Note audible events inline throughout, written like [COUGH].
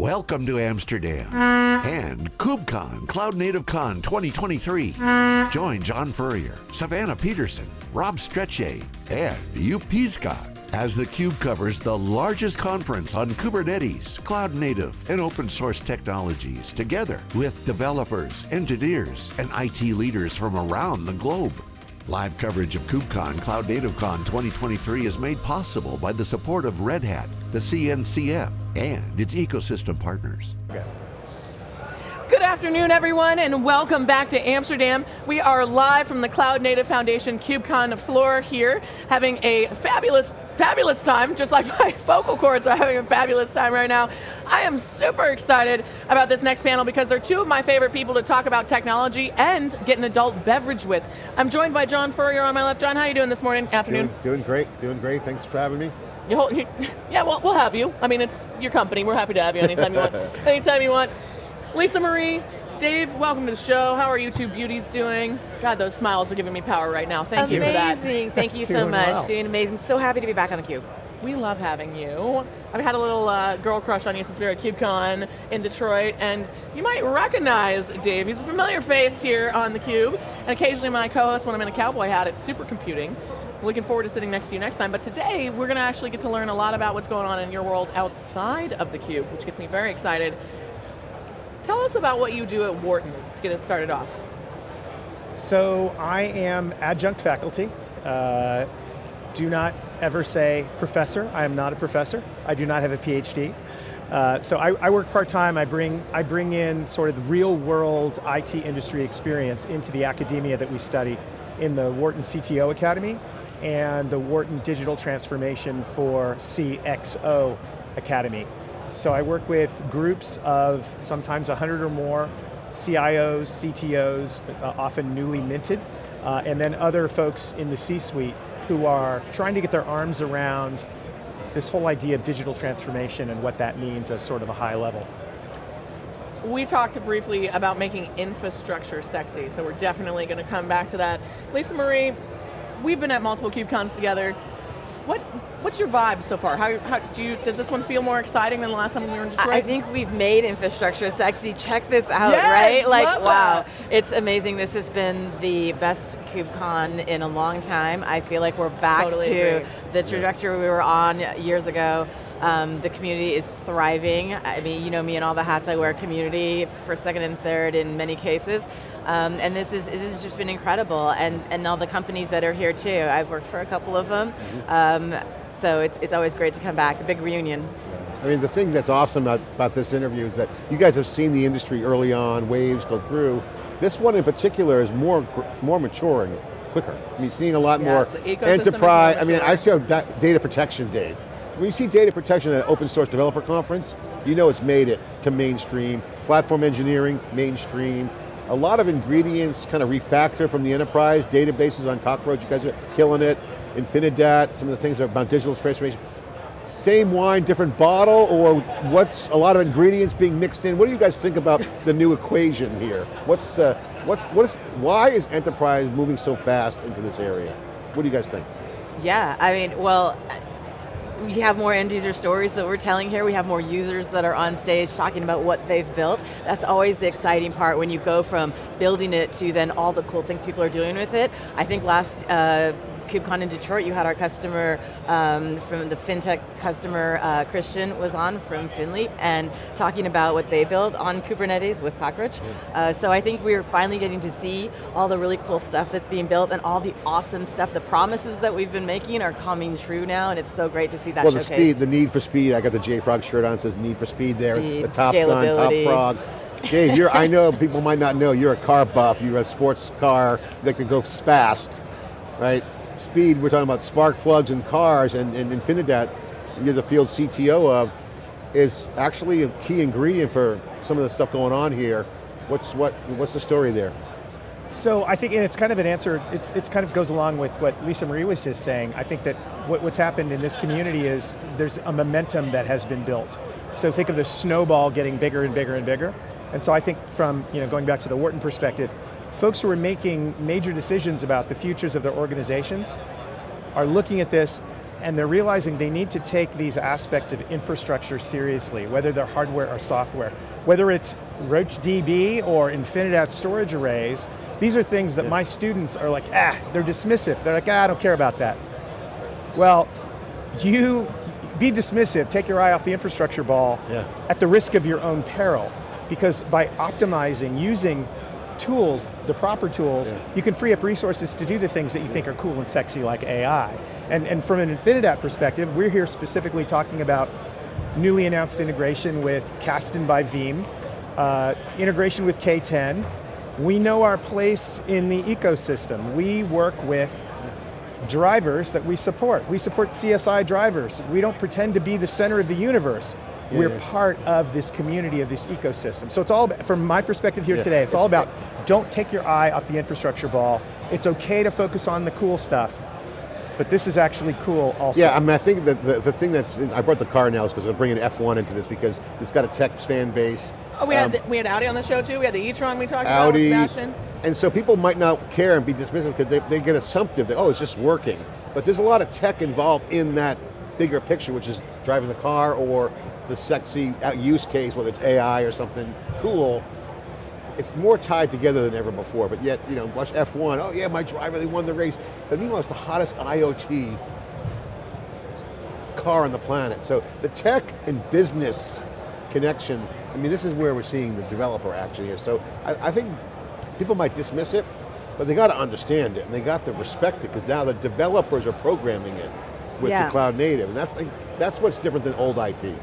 Welcome to Amsterdam and KubeCon Cloud Native Con 2023. Join John Furrier, Savannah Peterson, Rob Strechay, and Joep Piscaer as theCUBE covers the largest conference on Kubernetes, cloud native, and open source technologies together with developers, engineers, and IT leaders from around the globe. Live coverage of KubeCon Cloud Native Con 2023 is made possible by the support of Red Hat, the CNCF, and its ecosystem partners. Good afternoon, everyone, and welcome back to Amsterdam. We are live from the Cloud Native Foundation KubeCon floor here, having a fabulous fabulous time, just like [LAUGHS] my vocal cords are having a fabulous time right now. I am super excited about this next panel because they're two of my favorite people to talk about technology and get an adult beverage with. I'm joined by John Furrier on my left. John, how are you doing this morning, afternoon? Doing, doing great, doing great. Thanks for having me. [LAUGHS] yeah, well, we'll have you. I mean, it's your company. We're happy to have you anytime you want. [LAUGHS] anytime you want. Lisa Marie, Dave, welcome to the show. How are you two beauties doing? God, those smiles are giving me power right now. Thank amazing. you for that. Amazing, [LAUGHS] thank you so much. Well. Doing amazing, so happy to be back on the cube. We love having you. I've had a little uh, girl crush on you since we were at KubeCon in Detroit, and you might recognize Dave. He's a familiar face here on theCUBE, and occasionally my co-host when I'm in a cowboy hat at Supercomputing. Looking forward to sitting next to you next time, but today we're going to actually get to learn a lot about what's going on in your world outside of theCUBE, which gets me very excited. Tell us about what you do at Wharton to get us started off. So I am adjunct faculty. Uh, do not ever say professor, I am not a professor. I do not have a PhD. Uh, so I, I, work part-time, I bring, I bring in sort of the real world IT industry experience into the academia that we study in the Wharton CTO Academy and the Wharton Digital Transformation for CXO Academy. So I work with groups of sometimes 100 or more CIOs, CTOs, uh, often newly minted, uh, and then other folks in the C-suite who are trying to get their arms around this whole idea of digital transformation and what that means as sort of a high level. We talked briefly about making infrastructure sexy, so we're definitely going to come back to that. Lisa Marie, we've been at multiple KubeCons together. What What's your vibe so far? How, how, do you, does this one feel more exciting than the last time we were in Detroit? I think we've made infrastructure sexy. Check this out, yes, right? Like, wow, it's amazing. This has been the best KubeCon in a long time. I feel like we're back totally to agree. the trajectory we were on years ago. Um, the community is thriving. I mean, you know me and all the hats I wear, community for second and third in many cases. Um, and this is this has just been incredible, and and all the companies that are here too. I've worked for a couple of them. Mm-hmm. Um, so it's, it's always great to come back, a big reunion. I mean, the thing that's awesome about, about this interview is that you guys have seen the industry early on, waves go through. This one in particular is more, more maturing quicker. I mean, seeing a lot yes, more enterprise, I mean, I see data protection, Dave. When you see data protection at an open source developer conference, you know it's made it to mainstream. Platform engineering, mainstream. A lot of ingredients kind of refactor from the enterprise, databases on Cockroach, you guys are killing it. Infinidat, some of the things about digital transformation. Same wine, different bottle, or what's a lot of ingredients being mixed in? What do you guys think about the new equation here? What's, uh, what's, what is, why is enterprise moving so fast into this area? What do you guys think? Yeah, I mean, well, we have more end user stories that we're telling here. We have more users that are on stage talking about what they've built. That's always the exciting part when you go from building it to then all the cool things people are doing with it. I think last uh, KubeCon in Detroit, you had our customer um, from the FinTech customer, uh, Christian was on from Finleap and talking about what they built on Kubernetes with Cockroach. Uh, so I think we're finally getting to see all the really cool stuff that's being built and all the awesome stuff, the promises that we've been making are coming true now and it's so great to see that Well, showcased. the speed, the need for speed, I got the JFrog shirt on, says need for speed there, speed, the top gun, top frog. Dave, you're, I know people might not know, you're a car buff, you're a sports car that can go fast, right? Speed, we're talking about spark plugs and cars, and, and Infinidat, you're the field CTO of, is actually a key ingredient for some of the stuff going on here. What's, what, what's the story there? So I think, and it's kind of an answer, it's, it's kind of goes along with what Lisa Marie was just saying. I think that what, what's happened in this community is there's a momentum that has been built. So think of the snowball getting bigger and bigger and bigger. And so I think from, you know, going back to the Wharton perspective, folks who are making major decisions about the futures of their organizations are looking at this and they're realizing they need to take these aspects of infrastructure seriously, whether they're hardware or software. Whether it's RoachDB or Infinidat storage arrays, these are things that yeah. my students are like, ah, they're dismissive. They're like, ah, I don't care about that. Well, you be dismissive, take your eye off the infrastructure ball yeah. at the risk of your own peril. Because by optimizing, using tools, the proper tools, yeah. you can free up resources to do the things that you think are cool and sexy like AI. And, and from an Infinidat perspective, we're here specifically talking about newly announced integration with Kasten by Veeam, uh, integration with K10. We know our place in the ecosystem. We work with drivers that we support. We support CSI drivers. We don't pretend to be the center of the universe. Yeah, We're yeah. part of this community, of this ecosystem. So it's all, about, from my perspective here yeah, today, it's, it's all about don't take your eye off the infrastructure ball. It's okay to focus on the cool stuff, but this is actually cool also. Yeah, I mean, I think that the, the thing that's, I brought the car analogy because I'm bringing F1 into this because it's got a tech fan base. Oh, we, um, had, the, we had Audi on the show too, we had the e-tron we talked Audi, about with Sebastian. And so people might not care and be dismissive because they, they get assumptive that, oh, it's just working. But there's a lot of tech involved in that bigger picture, which is driving the car or the sexy use case, whether it's AI or something cool, it's more tied together than ever before, but yet, you know, watch F1, oh yeah, my driver, they won the race. But meanwhile, it's the hottest IoT car on the planet. So the tech and business connection, I mean, this is where we're seeing the developer action here. So I, I think people might dismiss it, but they got to understand it, and they got to respect it, because now the developers are programming it with yeah. the cloud native, and that, that's what's different than old IT.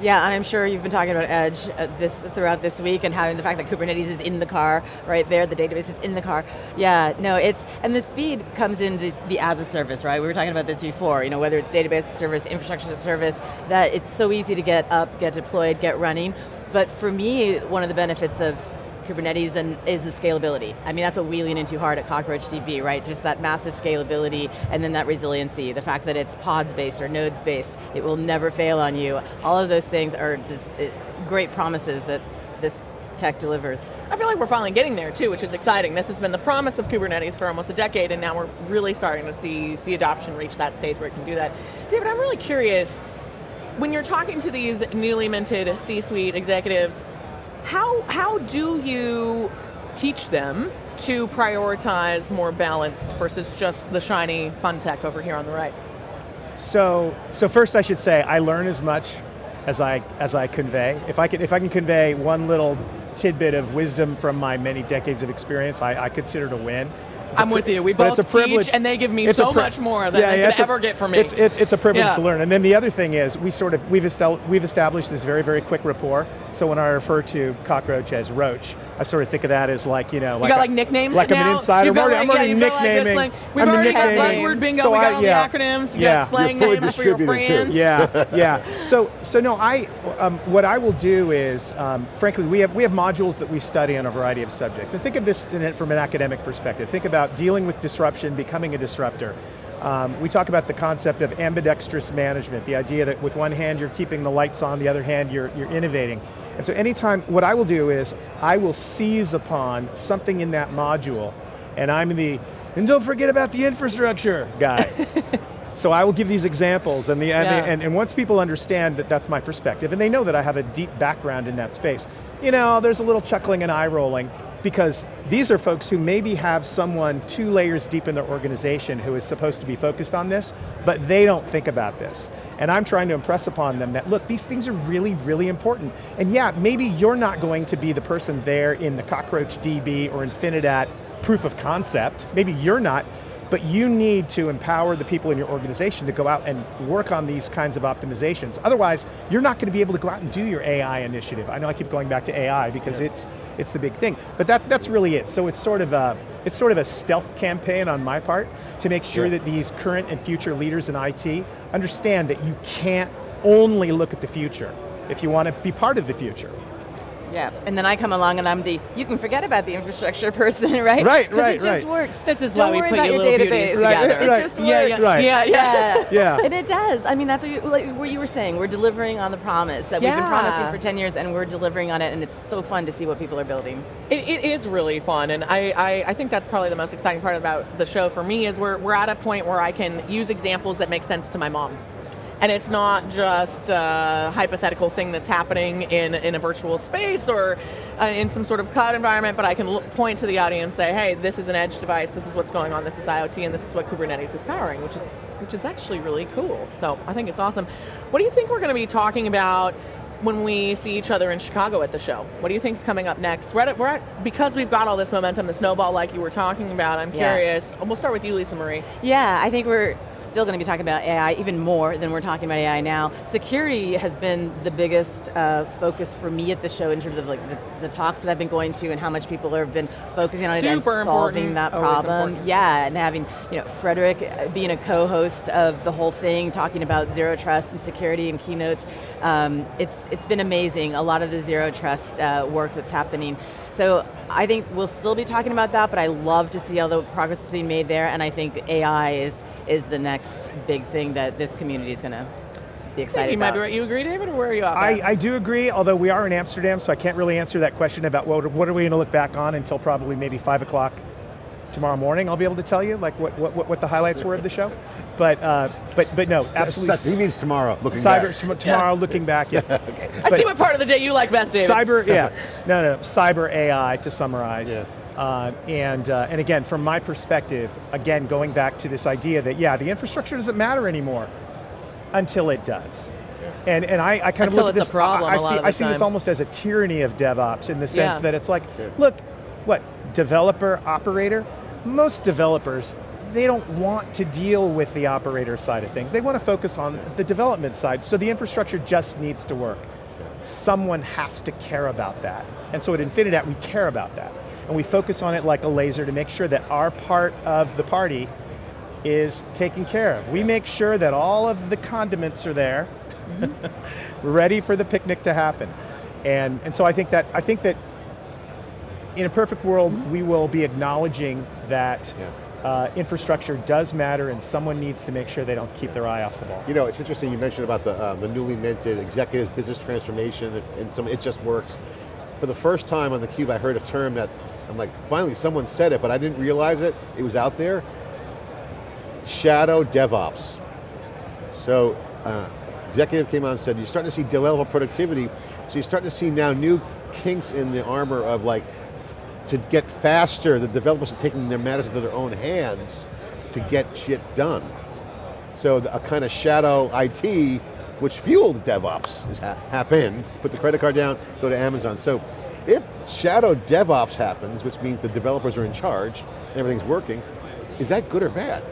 Yeah, and I'm sure you've been talking about Edge uh, this throughout this week and having the fact that Kubernetes is in the car, right there, the database is in the car. Yeah, no, it's, and the speed comes in the, the as a service, right? We were talking about this before, you know, whether it's database service, infrastructure as service, that it's so easy to get up, get deployed, get running. But for me, one of the benefits of Kubernetes and is the scalability. I mean, that's what we lean into hard at CockroachDB, right? Just that massive scalability and then that resiliency, the fact that it's pods based or nodes based, it will never fail on you. All of those things are just eh, great promises that this tech delivers. I feel like we're finally getting there too, which is exciting. This has been the promise of Kubernetes for almost a decade and now we're really starting to see the adoption reach that stage where it can do that. David, I'm really curious, when you're talking to these newly minted C-suite executives, how, how do you teach them to prioritize more balanced versus just the shiny fun tech over here on the right? So, so first I should say, I learn as much as I, as I convey. If I, can, if I can convey one little tidbit of wisdom from my many decades of experience, I, I consider it a win. I'm with you. We both teach, and they give me so much more than yeah, they yeah, could ever get from me. It's, it, it's a privilege yeah. to learn. And then the other thing is, we sort of we've established this very very quick rapport. So when I refer to Cockroach as Roach, I sort of think of that as like, you know, like, you got like nicknames Like now? I'm an insider. I'm already, like, I'm already yeah, nicknaming. Like We've I'm already had buzzword bingo, so we got I, all yeah. the acronyms, we yeah. got slang names for your friends. Too. Yeah, [LAUGHS] yeah. So, so no, I, um, what I will do is, um, frankly, we have, we have modules that we study on a variety of subjects. And think of this from an academic perspective. Think about dealing with disruption, becoming a disruptor. Um, we talk about the concept of ambidextrous management, the idea that with one hand you're keeping the lights on, the other hand you're, you're innovating. And so anytime, what I will do is, I will seize upon something in that module, and I'm the, and don't forget about the infrastructure guy. [LAUGHS] so I will give these examples, and, the, and, yeah. the, and, and once people understand that that's my perspective, and they know that I have a deep background in that space, you know, there's a little chuckling and eye rolling, because these are folks who maybe have someone two layers deep in their organization who is supposed to be focused on this, but they don't think about this. And I'm trying to impress upon them that, look, these things are really, really important. And yeah, maybe you're not going to be the person there in the Cockroach DB or Infinidat proof of concept, maybe you're not, but you need to empower the people in your organization to go out and work on these kinds of optimizations. Otherwise, you're not going to be able to go out and do your AI initiative. I know I keep going back to AI because yeah. it's it's the big thing. But that, that's really it. So it's sort of a, it's sort of a stealth campaign on my part to make sure that these current and future leaders in IT understand that you can't only look at the future if you want to be part of the future. Yeah, and then I come along and I'm the, you can forget about the infrastructure [LAUGHS] person, [LAUGHS] right? Right, 'Cause right, Because it just right. works. This is Don't why we worry put about you your database. beauties Right, together. It right. just Yeah, works. yeah, Right. yeah, yeah. [LAUGHS] Yeah. And it does. I mean, that's what you, like, what you were saying. We're delivering on the promise that we've been promising for 10 years and we're delivering on it and it's so fun to see what people are building. It, it is really fun, and I, I, I think that's probably the most exciting part about the show for me is we're, we're at a point where I can use examples that make sense to my mom. And it's not just a hypothetical thing that's happening in, in a virtual space or uh, in some sort of cloud environment, but I can look, point to the audience and say, hey, this is an edge device, this is what's going on, this is IoT, and this is what Kubernetes is powering, which is, which is actually really cool. So I think it's awesome. What do you think we're going to be talking about when we see each other in Chicago at the show. What do you think's coming up next? We're at, we're at, because we've got all this momentum, the snowball like you were talking about, I'm Yeah. curious. We'll start with you, Lisa Marie. Yeah, I think we're still going to be talking about AI even more than we're talking about AI now. Security has been the biggest uh, focus for me at the show in terms of like the, the talks that I've been going to and how much people have been focusing on it and solving important, that problem. Yeah, and having you know Frederick uh, being a co-host of the whole thing, talking about zero trust and security and keynotes. Um, it's it's been amazing. A lot of the zero trust uh, work that's happening. So I think we'll still be talking about that, but I love to see all the progress that's being made there, and I think AI is is the next big thing that this community is going to be excited you might about. be right. You agree, David, or where are you off I, at? I do agree, although we are in Amsterdam, so I can't really answer that question about what, what are we going to look back on until probably maybe 5 o'clock tomorrow morning. I'll be able to tell you like what, what, what the highlights were of the show. But, uh, but, but no, absolutely. He means tomorrow, looking Cyber, back. tom- tomorrow looking back, yeah. [LAUGHS] okay. I see what part of the day you like best, David. Cyber, [LAUGHS] yeah, no, no, cyber AI to summarize. Yeah. Uh, and, uh, and again, from my perspective, again, going back to this idea that, yeah, the infrastructure doesn't matter anymore until it does. And, and I, I kind Until of look it's at a this, problem I, I a lot see, of I the see this almost as a tyranny of DevOps in the sense Yeah. that it's like, look, what, developer, operator, most developers, they don't want to deal with the operator side of things. They want to focus on the development side, so the infrastructure just needs to work. Someone has to care about that. And so at Infinidat, we care about that. And we focus on it like a laser to make sure that our part of the party is taken care of. We make sure that all of the condiments are there, mm-hmm. [LAUGHS] ready for the picnic to happen. And, and so I think that, I think that in a perfect world, we will be acknowledging that Yeah. uh, infrastructure does matter and someone needs to make sure they don't keep their eye off the ball. You know, it's interesting you mentioned about the, uh, the newly minted executive business transformation and- some, it just works. For the first time on theCUBE, I heard a term that, I'm like, finally someone said it, but I didn't realize it, it was out there. Shadow DevOps. So, uh, executive came on and said, you're starting to see developer productivity, so you're starting to see now new kinks in the armor of like, to get faster, the developers are taking their matters into their own hands to get shit done. So a kind of shadow IT, which fueled DevOps, has ha happened. Put the credit card down, go to Amazon. So if shadow DevOps happens, which means the developers are in charge, and everything's working, is that good or bad?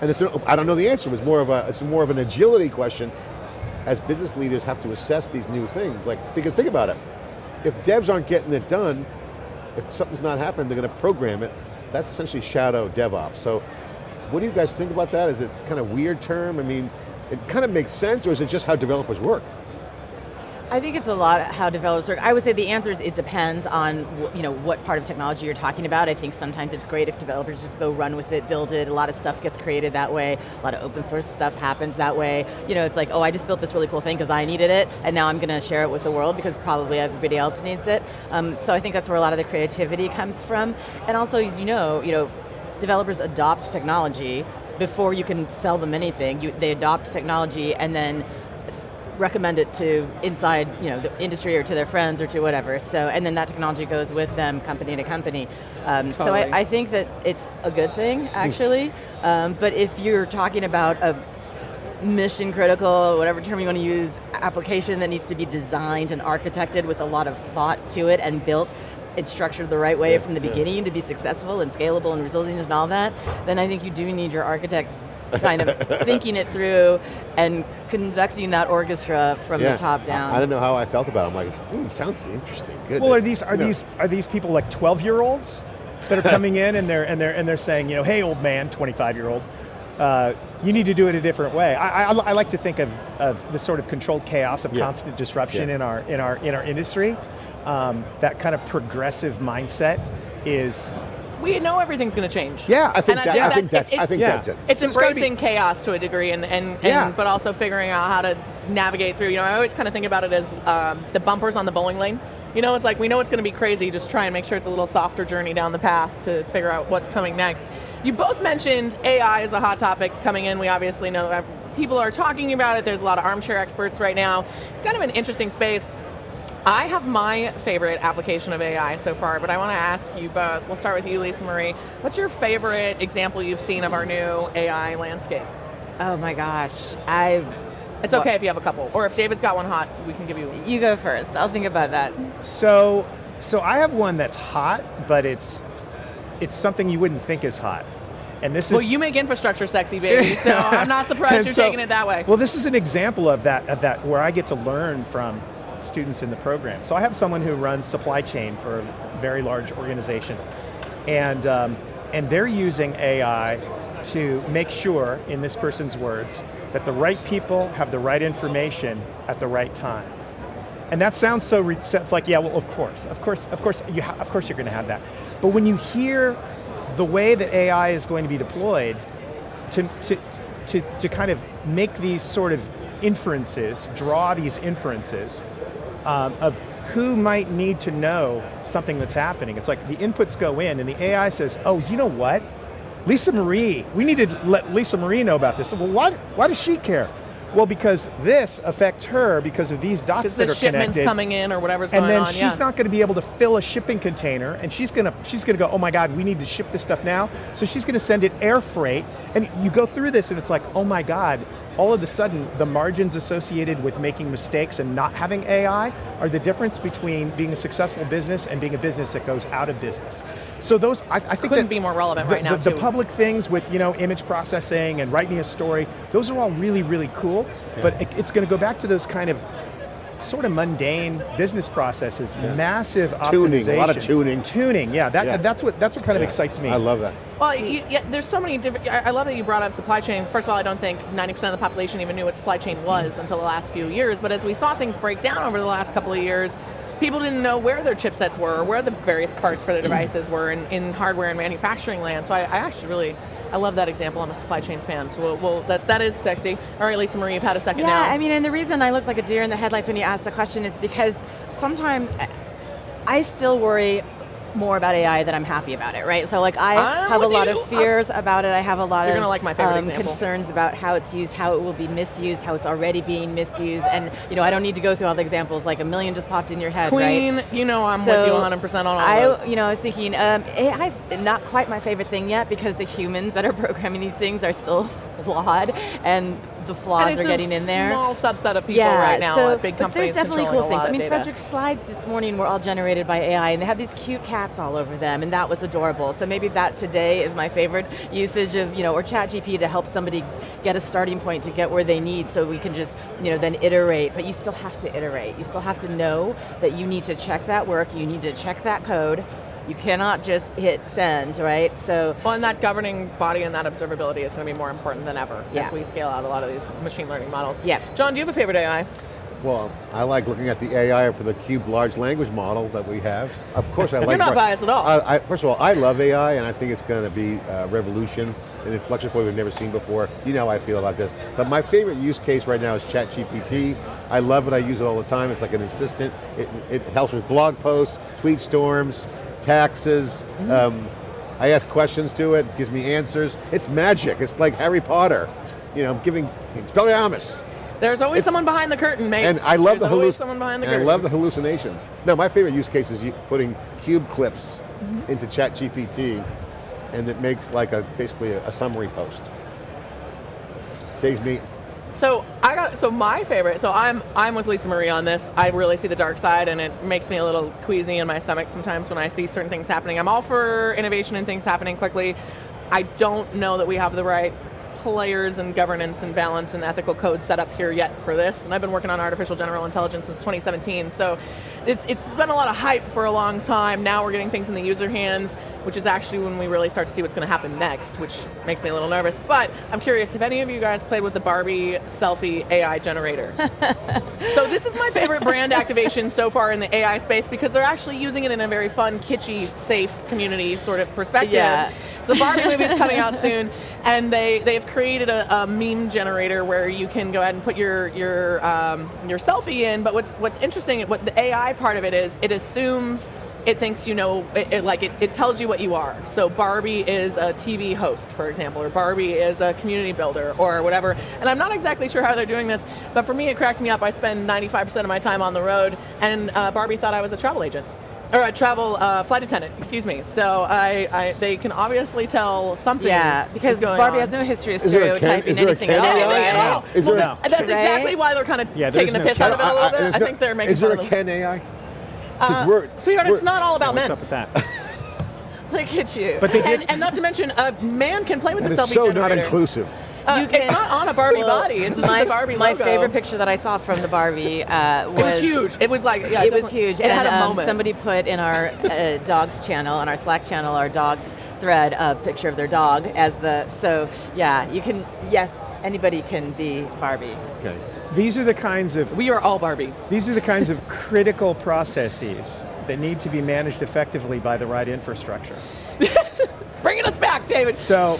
And it's, I don't know the answer. It's more of a, it's more of an agility question. As business leaders have to assess these new things, like because think about it, if devs aren't getting it done, if something's not happening, they're going to program it. That's essentially shadow DevOps. So what do you guys think about that? Is it kind of weird term? I mean, it kind of makes sense, or is it just how developers work? I think it's a lot how developers work. I would say the answer is it depends on you know what part of technology you're talking about. I think sometimes it's great if developers just go run with it, build it. A lot of stuff gets created that way. A lot of open source stuff happens that way. You know, it's like, oh, I just built this really cool thing because I needed it, and now I'm going to share it with the world because probably everybody else needs it. Um, so I think that's where a lot of the creativity comes from. And also, as you know, you know, developers adopt technology before you can sell them anything. You, they adopt technology and then recommend it to inside you know the industry or to their friends or to whatever. So and then that technology goes with them company to company. Um, So I, I think that it's a good thing actually. Um, but if you're talking about a mission critical, whatever term you want to use, application that needs to be designed and architected with a lot of thought to it and built and structured the right way Yeah, from the yeah. beginning to be successful and scalable and resilient and all that, then I think you do need your architect kind of [LAUGHS] thinking it through and conducting that orchestra from Yeah. the top down. I, I don't know how I felt about it. I'm like, ooh, sounds interesting, good. Well, are these are You know, these are these people like 12 year olds that are coming [LAUGHS] in and they're and they're and they're saying, you know, hey, old man, 25 year old, uh, you need to do it a different way. I, I, I like to think of of the sort of controlled chaos of Yeah. constant disruption Yeah. in our in our in our industry. um, that kind of progressive mindset is we know everything's going to change. Yeah, I think, And I that, think I think that's- that's, I it's- think yeah. that's it. It's So it's be- embracing chaos to a degree, and, and, and Yeah. but also figuring out how to navigate through. You know, I always kind of think about it as um, the bumpers on the bowling lane. You know, it's like we know it's going to be crazy. Just try and make sure it's a little softer journey down the path to figure out what's coming next. You both mentioned AI as a hot topic coming in. We obviously know that people are talking about it. There's a lot of armchair experts right now. It's kind of an interesting space. I have my favorite application of AI so far, but I want to ask you both. We'll start with you, Lisa Marie. What's your favorite example you've seen of our new AI landscape? Oh my gosh, I. It's okay if you have a couple, or if David's got one hot, we can give you one. You go first. I'll think about that. So, so I have one that's hot, but it's it's something you wouldn't think is hot, and this is Well, is. you make infrastructure sexy, baby, [LAUGHS] so I'm not surprised you're so- taking it that way. Well, this is an example of that of that where I get to learn from students in the program. So I have someone who runs supply chain for a very large organization, and um, and they're using AI to make sure, in this person's words, that the right people have the right information at the right time. And that sounds so, it's like, yeah, well, of course, of course, of course, you of course you're going to have that. But when you hear the way that AI is going to be deployed to, to, to, to kind of make these sort of inferences, draw these inferences um, of who might need to know something that's happening. It's like the inputs go in and the AI says, oh, you know what? Lisa Marie, we need to let Lisa Marie know about this. Well, why, why does she care? Well, because this affects her because of these dots Because that the are shipment's coming in or whatever's and going then on. she's yeah. not going to be able to fill a shipping container, and she's going to she's going to go, oh my God, we need to ship this stuff now. So she's going to send it air freight, and you go through this, and it's like, oh my God, all of a sudden the margins associated with making mistakes and not having AI are the difference between being a successful business and being a business that goes out of business. So those, I, I think Couldn't that be more relevant the, right now, the, the public things with you know image processing and writing a story, those are all really really cool. But it, it's going to go back to those kind of sort of mundane business processes, massive Tuning, optimization, a lot of tuning. tuning. Yeah, that, Yeah. that's what that's what kind of excites me. I love that. Well, you, yeah, there's so many different. I I love that you brought up supply chain. First of all, I don't think 90% of the population even knew what supply chain was until the last few years. But as we saw things break down over the last couple of years, people didn't know where their chipsets were, or where the various parts for their devices were in, in hardware and manufacturing land. So I, I actually really, I love that example. I'm a supply chain fan. So we'll, we'll, that that is sexy. All right, Lisa Marie, you've had a second Yeah, now. Yeah, I mean, and the reason I look like a deer in the headlights when you ask the question is because sometimes I still worry more about AI than I'm happy about it, right? So like I I'm have a lot you. of fears about it. I have a lot of like my um, concerns about how it's used, how it will be misused, how it's already being misused, and you know I don't need to go through all the examples. Like a million just popped in your head, right? Queen, you know I'm So with you 100% on all I, those. you know, I was thinking um, AI not quite my favorite thing yet because the humans that are [LAUGHS] programming these things are still [LAUGHS] flawed, and the flaws are getting in there. small subset of people yeah, right now so, at big but companies there's definitely cool things. I mean. Frederick's slides this morning were all generated by AI, and they have these cute cats all over them, and that was adorable. So maybe that today is my favorite usage of, you know, or ChatGPT to help somebody get a starting point to get where they need, so we can just, you know, then iterate. But you still have to iterate. You still have to know that you need to check that work, you need to check that code. You cannot just hit send, right? So Well, and that governing body and that observability is going to be more important than ever Yeah. as we scale out a lot of these machine learning models. Yeah. John, do you have a favorite AI? Well, I like looking at the AI for the Cube large language model that we have. Of course, I [LAUGHS] like. You're not biased at all. I, I, first of all, I love AI, and I think it's going to be a revolution, an inflection point we've never seen before. You know how I feel about this. But my favorite use case right now is ChatGPT. I love it. I use it all the time. It's like an assistant. It, it helps with blog posts, tweet storms, taxes. Mm-hmm. Um, I ask questions to it, gives me answers. It's magic. It's like Harry Potter. It's, you know, giving Expelliarmus. There's always It's- someone behind the curtain, mate. And I love There's the always someone behind the and I love the hallucinations. No, my favorite use case is putting cube clips Mm-hmm. into ChatGPT, and it makes like a basically a, a summary post. Saves me. So I got so my favorite. So I'm I'm with Lisa Marie on this. I really see the dark side, and it makes me a little queasy in my stomach sometimes when I see certain things happening. I'm all for innovation and things happening quickly. I don't know that we have the right players and governance and balance and ethical code set up here yet for this, and I've been working on artificial general intelligence since 2017, so it's, it's been a lot of hype for a long time. Now we're getting things in the user hands, which is actually when we really start to see what's going to happen next, which makes me a little nervous. But I'm curious, have any of you guys played with the Barbie selfie AI generator? [LAUGHS] so this is my favorite brand activation so far in the AI space because they're actually using it in a very fun, kitschy, safe community sort of perspective. Yeah. So the Barbie movie is coming out [LAUGHS] soon, and they they've created a, a, meme generator where you can go ahead and put your your um, your selfie in. But what's what's interesting, what the AI part of it is, it assumes it thinks you know, it, it, like it, it tells you what you are. So Barbie is a TV host, for example, or Barbie is a community builder, or whatever. And I'm not exactly sure how they're doing this, but for me, it cracked me up. I spend 95% of my time on the road, and uh, Barbie thought I was a travel agent or a travel uh, flight attendant, excuse me. So I, I, they can obviously tell something. Yeah, because Barbie on. has no history of stereotyping anything at all. Right? Is well, there no. That's exactly why they're kind of yeah, taking the no piss out of it a little bit. I, I think they're making. Is there a Ken AI? Uh, we're, sweetheart, we're, it's not all about yeah, men. What's up with that? [LAUGHS] Look at you. But they did, and, and, not to mention, a man can play with the selfie so generator. not inclusive. Uh, it's not on a Barbie well, body. It's just my, the Barbie My logo. favorite picture that I saw from the Barbie uh, was, it was huge. It was like yeah, it was huge. It and had a um, moment. somebody put in our uh, dogs channel, on our Slack channel, our dogs thread, a picture of their dog as the. So yeah, you can. Yes, anybody can be Barbie. Okay. These are the kinds of. We are all Barbie. These are the kinds of critical processes that need to be managed effectively by the right infrastructure. [LAUGHS] Bringing us back, David. So,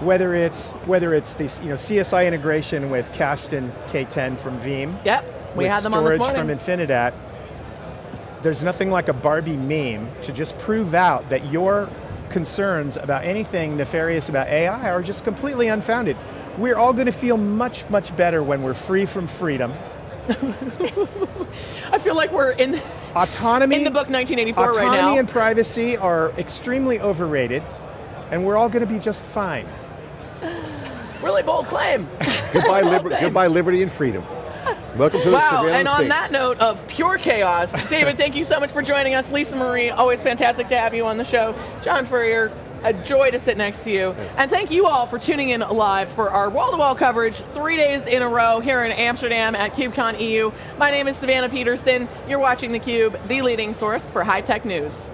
whether it's whether it's the you know CSI integration with Kasten K10 from Veeam, yep, we had them on this storage from Infinidat. There's nothing like a Barbie meme to just prove out that your concerns about anything nefarious about AI are just completely unfounded. We're all going to feel much, much better when we're free from freedom. [LAUGHS] I feel like we're in autonomy in the book 1984 autonomy right now. Autonomy and privacy are extremely overrated, and we're all going to be just fine. [SIGHS] Really bold claim. [LAUGHS] goodbye, liber- goodbye, liberty and freedom. Welcome to the wow, surveillance and on state. that note of pure chaos, David, [LAUGHS] thank you so much for joining us. Lisa Marie, always fantastic to have you on the show. John Furrier, a joy to sit next to you. And thank you all for tuning in live for our wall-to-wall coverage three days in a row here in Amsterdam at KubeCon EU. My name is Savannah Peterson. You're watching theCUBE, the leading source for high-tech news.